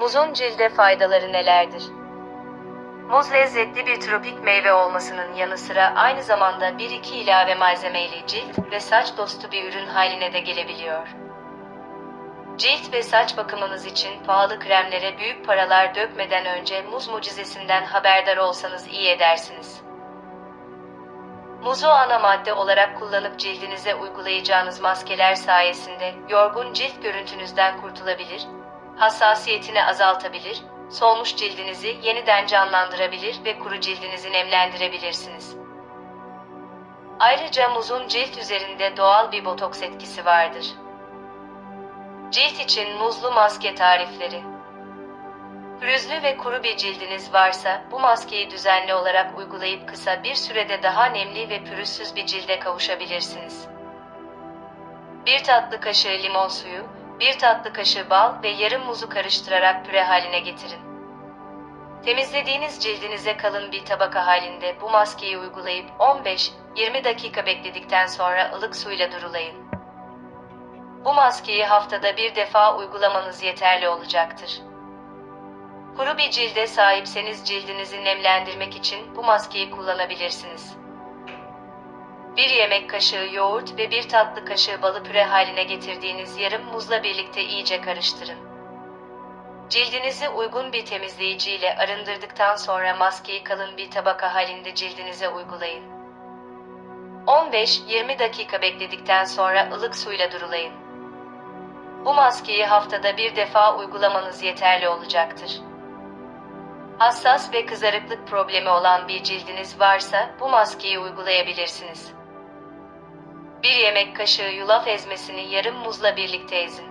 Muzun cilde faydaları nelerdir? Muz lezzetli bir tropik meyve olmasının yanı sıra aynı zamanda 1-2 ilave malzemeyle cilt ve saç dostu bir ürün haline de gelebiliyor. Cilt ve saç bakımınız için pahalı kremlere büyük paralar dökmeden önce muz mucizesinden haberdar olsanız iyi edersiniz. Muzu ana madde olarak kullanıp cildinize uygulayacağınız maskeler sayesinde yorgun cilt görüntünüzden kurtulabilir, hassasiyetini azaltabilir, solmuş cildinizi yeniden canlandırabilir ve kuru cildinizi nemlendirebilirsiniz. Ayrıca muzun cilt üzerinde doğal bir botoks etkisi vardır. Cilt için muzlu maske tarifleri. Pürüzlü ve kuru bir cildiniz varsa bu maskeyi düzenli olarak uygulayıp kısa bir sürede daha nemli ve pürüzsüz bir cilde kavuşabilirsiniz. Bir tatlı kaşığı limon suyu, bir tatlı kaşığı bal ve yarım muzu karıştırarak püre haline getirin. Temizlediğiniz cildinize kalın bir tabaka halinde bu maskeyi uygulayıp 15-20 dakika bekledikten sonra ılık suyla durulayın. Bu maskeyi haftada bir defa uygulamanız yeterli olacaktır. Kuru bir cilde sahipseniz cildinizi nemlendirmek için bu maskeyi kullanabilirsiniz. Bir yemek kaşığı yoğurt ve bir tatlı kaşığı balı püre haline getirdiğiniz yarım muzla birlikte iyice karıştırın. Cildinizi uygun bir temizleyici ile arındırdıktan sonra maskeyi kalın bir tabaka halinde cildinize uygulayın. 15-20 dakika bekledikten sonra ılık suyla durulayın. Bu maskeyi haftada bir defa uygulamanız yeterli olacaktır. Hassas ve kızarıklık problemi olan bir cildiniz varsa bu maskeyi uygulayabilirsiniz. Bir yemek kaşığı yulaf ezmesini yarım muzla birlikte ezin.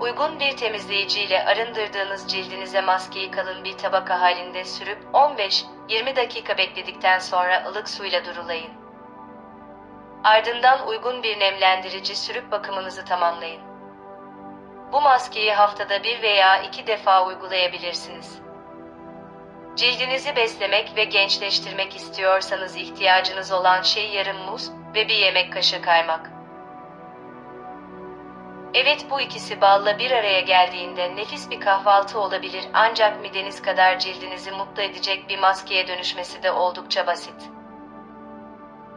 Uygun bir temizleyici ile arındırdığınız cildinize maskeyi kalın bir tabaka halinde sürüp 15-20 dakika bekledikten sonra ılık suyla durulayın. Ardından uygun bir nemlendirici sürüp bakımınızı tamamlayın. Bu maskeyi haftada bir veya iki defa uygulayabilirsiniz. Cildinizi beslemek ve gençleştirmek istiyorsanız ihtiyacınız olan şey yarım muz ve bir yemek kaşığı kaymak. Evet bu ikisi balla bir araya geldiğinde nefis bir kahvaltı olabilir ancak mideniz kadar cildinizi mutlu edecek bir maskeye dönüşmesi de oldukça basit.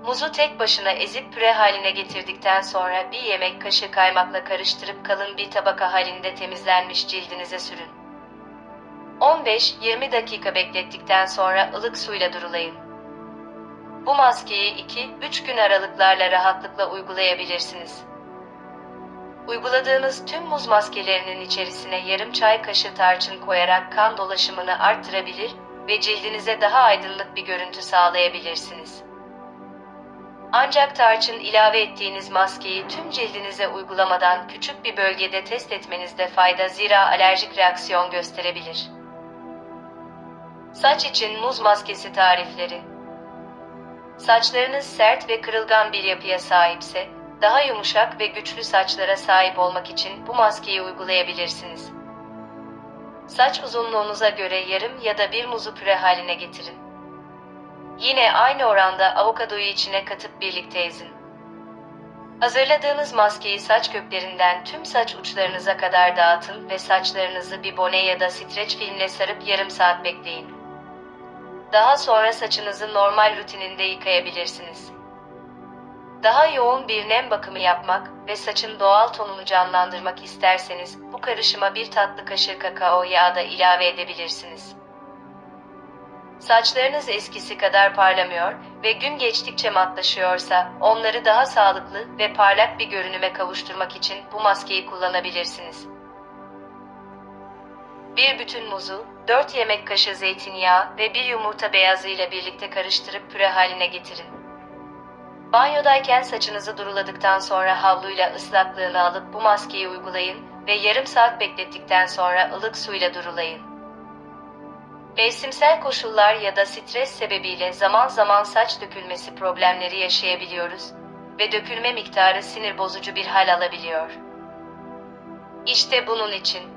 Muzu tek başına ezip püre haline getirdikten sonra bir yemek kaşığı kaymakla karıştırıp kalın bir tabaka halinde temizlenmiş cildinize sürün. 15-20 dakika beklettikten sonra ılık suyla durulayın. Bu maskeyi 2-3 gün aralıklarla rahatlıkla uygulayabilirsiniz. Uyguladığınız tüm muz maskelerinin içerisine yarım çay kaşığı tarçın koyarak kan dolaşımını arttırabilir ve cildinize daha aydınlık bir görüntü sağlayabilirsiniz. Ancak tarçın ilave ettiğiniz maskeyi tüm cildinize uygulamadan küçük bir bölgede test etmenizde fayda zira alerjik reaksiyon gösterebilir. Saç için muz maskesi tarifleri. Saçlarınız sert ve kırılgan bir yapıya sahipse, daha yumuşak ve güçlü saçlara sahip olmak için bu maskeyi uygulayabilirsiniz. Saç uzunluğunuza göre yarım ya da bir muzu püre haline getirin. Yine aynı oranda avokadoyu içine katıp birlikte ezin. Hazırladığınız maskeyi saç köklerinden tüm saç uçlarınıza kadar dağıtın ve saçlarınızı bir bone ya da streç filmle sarıp yarım saat bekleyin. Daha sonra saçınızı normal rutininde yıkayabilirsiniz. Daha yoğun bir nem bakımı yapmak ve saçın doğal tonunu canlandırmak isterseniz bu karışıma bir tatlı kaşığı kakao yağı da ilave edebilirsiniz. Saçlarınız eskisi kadar parlamıyor ve gün geçtikçe matlaşıyorsa onları daha sağlıklı ve parlak bir görünüme kavuşturmak için bu maskeyi kullanabilirsiniz. Bir bütün muzu, 4 yemek kaşığı zeytinyağı ve bir yumurta beyazı ile birlikte karıştırıp püre haline getirin. Banyodayken saçınızı duruladıktan sonra havluyla ıslaklığını alıp bu maskeyi uygulayın ve yarım saat beklettikten sonra ılık suyla durulayın. Mevsimsel koşullar ya da stres sebebiyle zaman zaman saç dökülmesi problemleri yaşayabiliyoruz ve dökülme miktarı sinir bozucu bir hal alabiliyor. İşte bunun için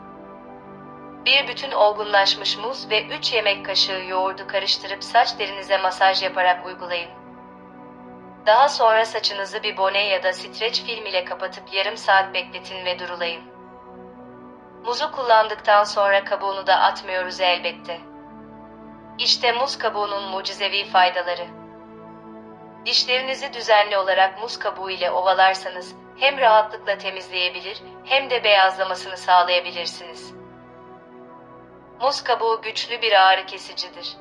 bir bütün olgunlaşmış muz ve 3 yemek kaşığı yoğurdu karıştırıp saç derinize masaj yaparak uygulayın. Daha sonra saçınızı bir bone ya da streç film ile kapatıp yarım saat bekletin ve durulayın. Muzu kullandıktan sonra kabuğunu da atmıyoruz elbette. İşte muz kabuğunun mucizevi faydaları. Dişlerinizi düzenli olarak muz kabuğu ile ovalarsanız hem rahatlıkla temizleyebilir hem de beyazlamasını sağlayabilirsiniz. Muz kabuğu güçlü bir ağrı kesicidir.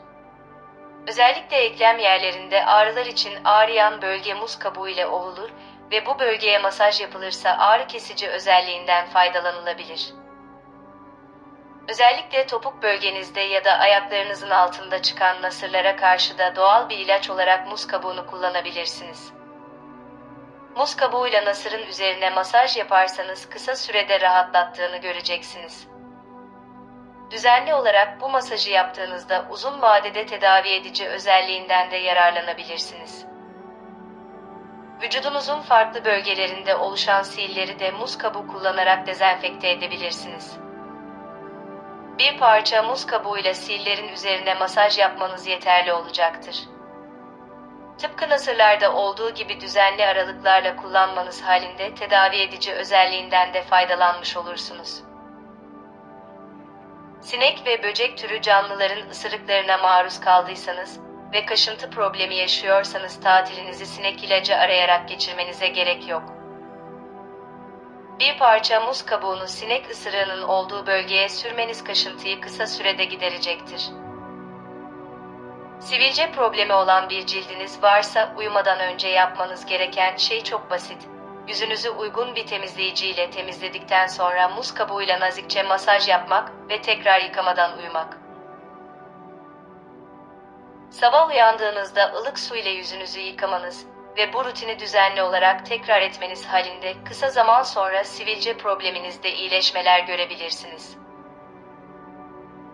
Özellikle eklem yerlerinde ağrılar için ağrıyan bölge muz kabuğu ile ovulur ve bu bölgeye masaj yapılırsa ağrı kesici özelliğinden faydalanılabilir. Özellikle topuk bölgenizde ya da ayaklarınızın altında çıkan nasırlara karşı da doğal bir ilaç olarak muz kabuğunu kullanabilirsiniz. Muz kabuğuyla nasırın üzerine masaj yaparsanız kısa sürede rahatlattığını göreceksiniz. Düzenli olarak bu masajı yaptığınızda uzun vadede tedavi edici özelliğinden de yararlanabilirsiniz. Vücudunuzun farklı bölgelerinde oluşan siilleri de muz kabuğu kullanarak dezenfekte edebilirsiniz. Bir parça muz kabuğuyla sillerin üzerine masaj yapmanız yeterli olacaktır. Tıpkı nasırlarda olduğu gibi düzenli aralıklarla kullanmanız halinde tedavi edici özelliğinden de faydalanmış olursunuz. Sinek ve böcek türü canlıların ısırıklarına maruz kaldıysanız ve kaşıntı problemi yaşıyorsanız tatilinizi sinek ilacı arayarak geçirmenize gerek yok. Bir parça muz kabuğunu sinek ısırığının olduğu bölgeye sürmeniz kaşıntıyı kısa sürede giderecektir. Sivilce problemi olan bir cildiniz varsa uyumadan önce yapmanız gereken şey çok basit. Yüzünüzü uygun bir temizleyici ile temizledikten sonra muz kabuğuyla nazikçe masaj yapmak ve tekrar yıkamadan uyumak. Sabah uyandığınızda ılık su ile yüzünüzü yıkamanız ve bu rutini düzenli olarak tekrar etmeniz halinde kısa zaman sonra sivilce probleminizde iyileşmeler görebilirsiniz.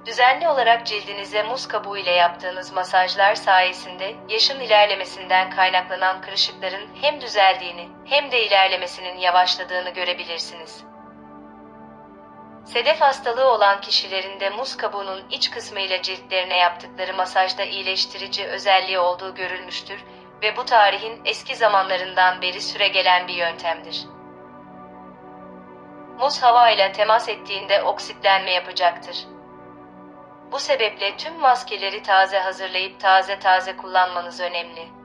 Düzenli olarak cildinize muz kabuğu ile yaptığınız masajlar sayesinde yaşın ilerlemesinden kaynaklanan kırışıkların hem düzeldiğini hem de ilerlemesinin yavaşladığını görebilirsiniz. Sedef hastalığı olan kişilerin de muz kabuğunun iç kısmı ile ciltlerine yaptıkları masajda iyileştirici özelliği olduğu görülmüştür ve bu tarihin eski zamanlarından beri süregelen bir yöntemdir. Muz hava ile temas ettiğinde oksitlenme yapacaktır. Bu sebeple tüm maskeleri taze hazırlayıp taze taze kullanmanız önemli.